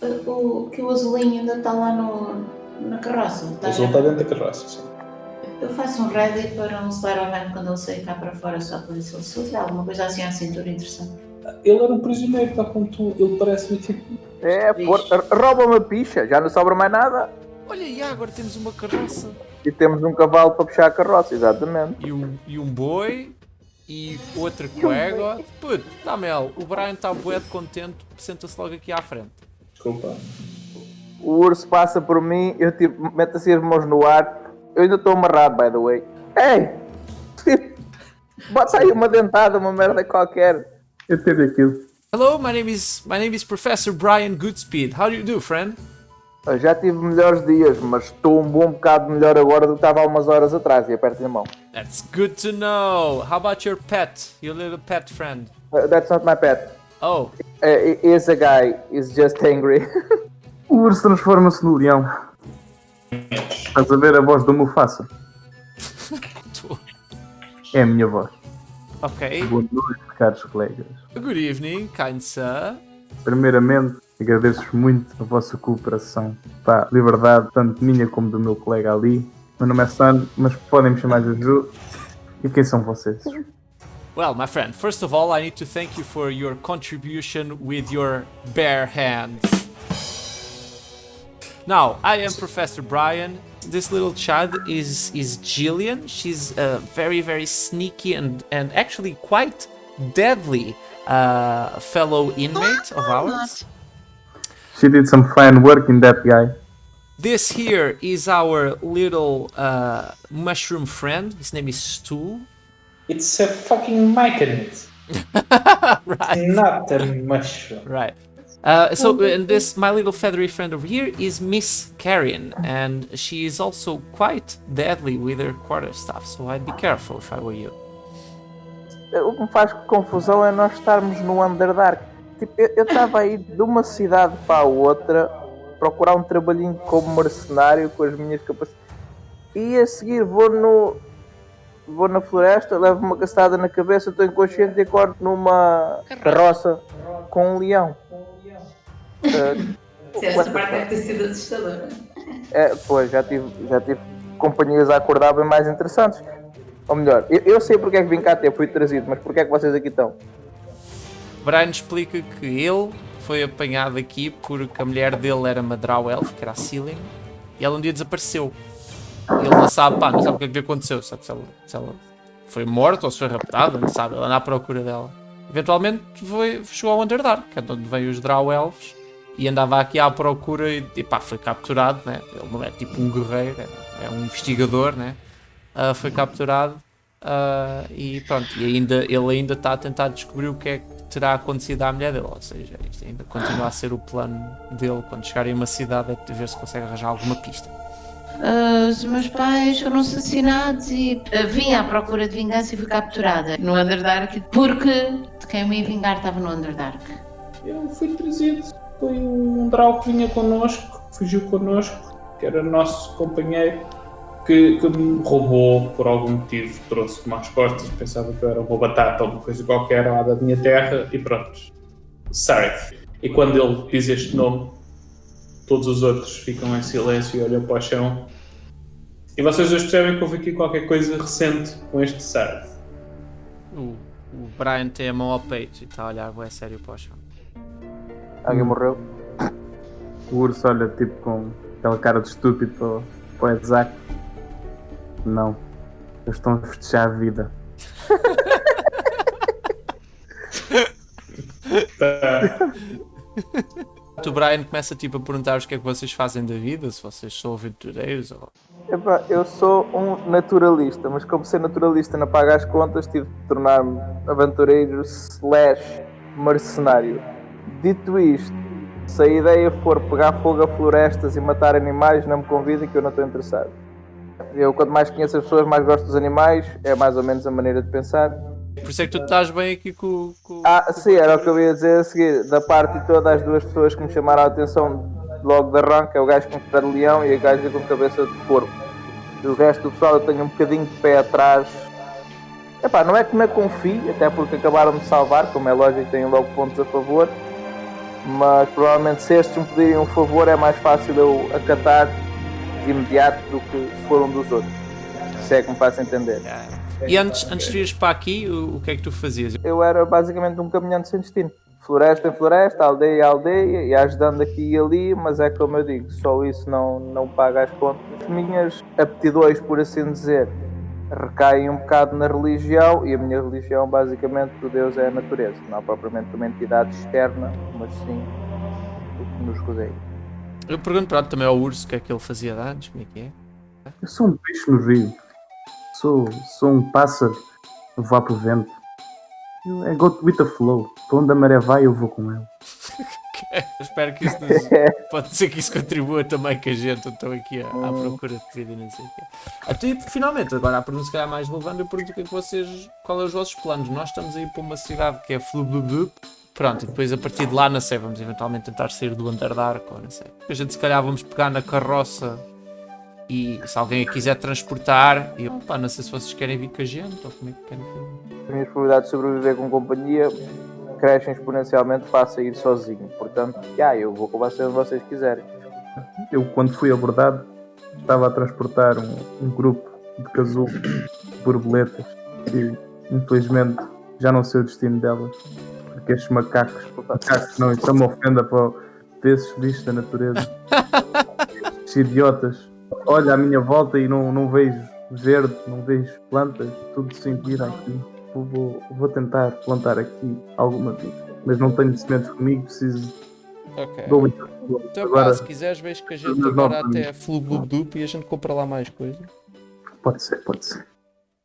O, que o azulinho ainda está lá no, na carroça. O Tá azul está dentro da carroça, sim. Eu faço um ready para um Slaravan quando ele sair cá para fora, só para ver se ele se alguma coisa assim à cintura interessante. Ele era um prisioneiro, tal como tu. Ele parece-me tipo. É, for, rouba uma picha, já não sobra mais nada. Olha, e agora temos uma carroça. E temos um cavalo para puxar a carroça, exatamente. E um, e um boi. E outra coega. Puto, tá Mel, o Brian está bué de contente, senta-se logo aqui à frente. Desculpa. O urso passa por mim, eu tipo, meto assim as mãos no ar. Eu ainda estou amarrado, by the way. Ei! Bota aí uma dentada, uma merda qualquer. Eu teve aquilo. Hello, my name is my name is Professor Brian Goodspeed. How do you do, friend? Eu já tive melhores dias, mas estou um bom bocado melhor agora do que estava há umas horas atrás e aperto a mão. That's good to know. How about your pet, your little pet friend? Uh, that's not my pet. Oh, Uh, is a guy, is just angry. O urso transforma-se no leão. Estás a ver a voz do Mufasa? É a minha voz. ok. Boa noite, caros colegas. Good evening, kind sir. Primeiramente, agradeço muito a vossa cooperação. Pá, liberdade, tanto minha como do meu colega ali. Meu nome é Sam, mas podem me chamar Juju. E quem são vocês? Well, my friend, first of all, I need to thank you for your contribution with your bare hands. Now, I am Professor Brian. This little child is is Jillian. She's a very very sneaky and and actually quite deadly uh, fellow inmate of ours. She did some fine work in that guy. This here is our little uh, mushroom friend. His name is Stu. It's a fucking myconid. right. Not a mushroom. Right. Uh, so, and this, my little feathery friend over here is Miss Carrion, and she is also quite deadly with her quarterstaff, so I'd be careful if I were you. o que me faz confusão é nós estarmos no Underdark. Tipo, eu estava aí de uma cidade para a outra procurar um trabalhinho como mercenário com as minhas capacidades. E a seguir vou no. Vou na floresta, levo uma castada na cabeça, estou inconsciente e acordo numa carroça com um leão. Uh, Essa parte deve ter sido assustadora. é, pois, já tive, já tive companhias a acordar bem mais interessantes. Ou melhor, eu, eu sei porque é que vim cá até, fui trazido, mas porque é que vocês aqui estão? Brian explica que ele foi apanhado aqui porque a mulher dele era Madral Elf, que era a Ceiling, e ela um dia desapareceu. Ele não sabe, pá, não sabe o que é que aconteceu, sabe se ela, se ela foi morta ou se foi raptada, não sabe, ele anda à procura dela. Eventualmente foi, chegou ao Underdark, que é de onde veio os Drow Elves, e andava aqui à procura e, e pá, foi capturado, né? Ele não é tipo um guerreiro, é, é um investigador, né? Ah, foi capturado ah, e pronto, e ainda, ele ainda está a tentar descobrir o que é que terá acontecido à mulher dele, ou seja, isto ainda continua a ser o plano dele quando chegarem a uma cidade é ver se consegue arranjar alguma pista. Ah, os meus pais foram assassinados e vim à procura de vingança e fui capturada no Underdark porque quem me ia vingar estava no Underdark. Eu fui trazido. Foi um Drau que vinha connosco, fugiu connosco, que era nosso companheiro, que, que me roubou por algum motivo, trouxe-me às costas, pensava que eu era uma batata ou uma coisa qualquer lá da minha terra e pronto. Sareth. E quando ele diz este nome, todos os outros ficam em silêncio e olham para o chão. E vocês dois percebem que houve aqui qualquer coisa recente com este Sareth. O, o Brian tem a mão ao peito e está a olhar é sério para o chão. Alguém morreu? O urso olha tipo com aquela cara de estúpido para, o- para o Isaac. Não. Eles estão a festejar a vida. Tá. O Brian começa tipo a perguntar o que é que vocês fazem da vida, se vocês são aventureiros ou... Epá, eu sou um naturalista, mas como ser naturalista não paga as contas, tive de tornar-me aventureiro slash mercenário. Dito isto, se a ideia for pegar fogo a florestas e matar animais, não me convidem que eu não estou interessado. Eu, quanto mais conheço as pessoas, mais gosto dos animais, é mais ou menos a maneira de pensar. Por isso é que tu estás bem aqui com, com... Ah, sim, era o que eu ia dizer a seguir. Da parte de todas as duas pessoas que me chamaram a atenção logo de arranque, é o gajo com cara de leão e a gaja com cabeça de porco. O resto do pessoal eu tenho um bocadinho de pé atrás. Epá, não é que me confie, até porque acabaram de salvar, como é lógico, têm logo pontos a favor. Mas provavelmente se estes me pedirem um favor é mais fácil eu acatar de imediato do que se for um dos outros. Se é que me faço entender. E antes, antes de ires para aqui, o, o que é que tu fazias? Eu era basicamente um caminhante sem destino. Floresta em floresta, aldeia em aldeia, e ajudando aqui e ali, mas é como eu digo, só isso não, não paga as contas. As minhas aptidões, por assim dizer, recaem um bocado na religião, e a minha religião, basicamente, o Deus é a natureza, não propriamente uma entidade externa, mas sim o que nos rodeia. Eu pergunto pronto, também ao urso o que é que ele fazia de antes, como é que é? Eu sou um peixe no rio. Sou, sou um pássaro voar pro vento. Eu, é go with the flow. Para onde a maré vai, eu vou com ela. Espero que isso nos... pode ser que isso contribua também que a gente estou aqui à, à procura de vida e não sei o quê. Até finalmente, agora a pergunta se calhar mais relevante, eu pergunto é que vocês, qual é os vossos planos? Nós estamos aí para uma cidade que é Flububub, pronto, e depois a partir de lá, não sei, vamos eventualmente tentar sair do Underdark ou não sei. A gente se calhar vamos pegar na carroça e se alguém a quiser transportar, eu, pá, não sei se vocês querem vir com a gente ou como é que querem vir. As minhas probabilidades de sobreviver com companhia crescem exponencialmente face a ir sozinho. Portanto, já, eu vou com vocês onde vocês quiserem. Eu, quando fui abordado, estava a transportar um, um grupo de casulo de borboletas e, infelizmente, já não sei o destino delas. Porque estes macacos, macacos não, isso é uma ofenda para, para esses bichos da natureza. Estes idiotas. Olha à minha volta e não, não vejo verde, não vejo plantas, tudo sem vida aqui. Vou, vou, tentar plantar aqui alguma vida. Mas não tenho sementes comigo, preciso Ok. de um Então, Agora, pá, se quiseres, vejo que a gente agora até Flububdup e a gente compra lá mais coisas. pode ser, pode ser.